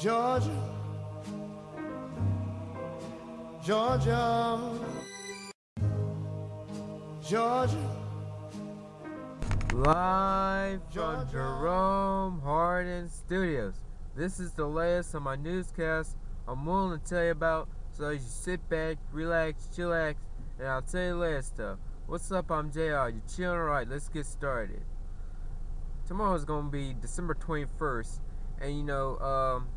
Georgia, Georgia, Georgia. Live from Jerome Hardin Studios. This is the latest on my newscast I'm willing to tell you about, so you sit back, relax, chillax, and I'll tell you the latest stuff. What's up? I'm JR. You chilling? Alright, let's get started. Tomorrow's gonna be December 21st, and you know, um,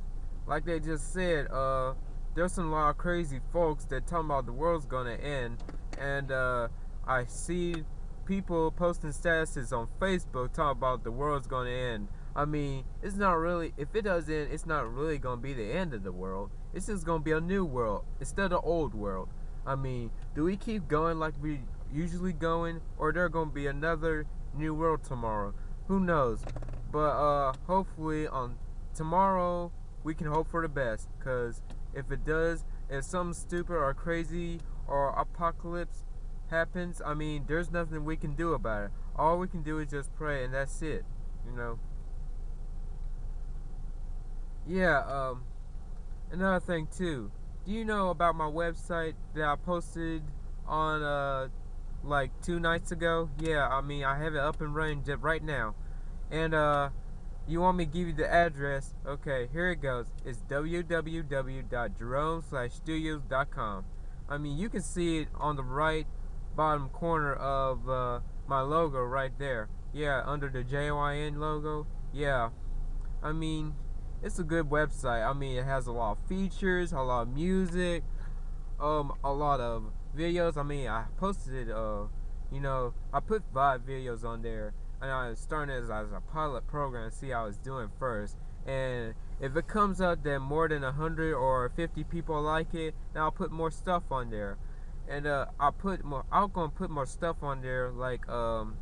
like they just said, uh, there's some lot of crazy folks that talking about the world's gonna end, and uh, I see people posting statuses on Facebook talking about the world's gonna end. I mean, it's not really, if it does end, it's not really gonna be the end of the world. It's just gonna be a new world instead of old world. I mean, do we keep going like we usually going, or there gonna be another new world tomorrow? Who knows? But uh, hopefully on tomorrow we can hope for the best. Cause if it does, if something stupid or crazy or apocalypse happens, I mean, there's nothing we can do about it. All we can do is just pray, and that's it. You know. Yeah. Um. Another thing too. Do you know about my website that I posted on uh like two nights ago? Yeah. I mean, I have it up and running right now, and uh. You want me to give you the address? Okay, here it goes. It's www.jerome/studios.com. I mean, you can see it on the right bottom corner of uh, my logo right there. Yeah, under the JYN logo. Yeah. I mean, it's a good website. I mean, it has a lot of features, a lot of music, um, a lot of videos. I mean, I posted, uh, you know, I put five videos on there, and I was starting as, as a pilot program to see how it's doing first. And if it comes out that more than 100 or 50 people like it, then I'll put more stuff on there and uh, I put more. I'm gonna put more stuff on there like um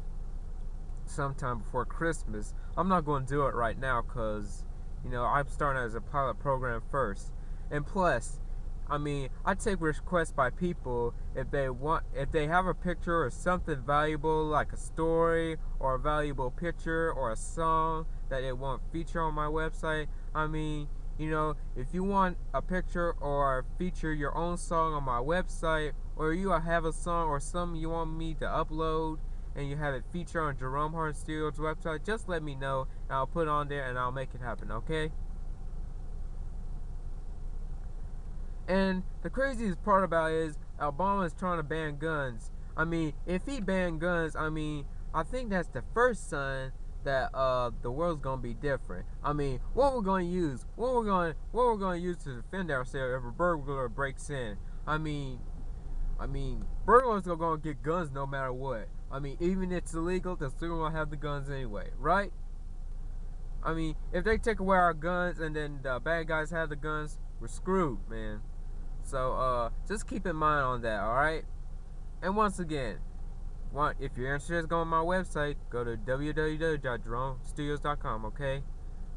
sometime before Christmas. I'm not gonna do it right now because you know I'm starting as a pilot program first, and plus. I mean, I take requests by people if they want, if they have a picture or something valuable, like a story or a valuable picture or a song that they want feature on my website. I mean, you know, if you want a picture or feature your own song on my website, or you have a song or something you want me to upload and you have it feature on Jerome Hardin Studios website, just let me know and I'll put it on there and I'll make it happen, okay? And the craziest part about it is Obama is trying to ban guns. I mean, if he banned guns, I mean, I think that's the first sign that uh the world's gonna be different. I mean, what we're gonna use, what we're gonna what we're gonna use to defend ourselves if a burglar breaks in. I mean, I mean, burglars are gonna get guns no matter what. I mean, even if it's illegal, they're still gonna have the guns anyway, right? I mean, if they take away our guns and then the bad guys have the guns, we're screwed, man. So, uh, just keep in mind on that, alright? And once again, want if you're interested, go on my website. Go to www.jeromestudios.com. Okay.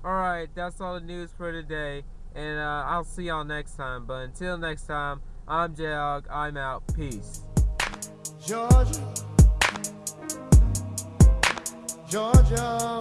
All right. That's all the news for today, and uh, I'll see y'all next time. But until next time, I'm Jog. I'm out. Peace. Georgia, Georgia.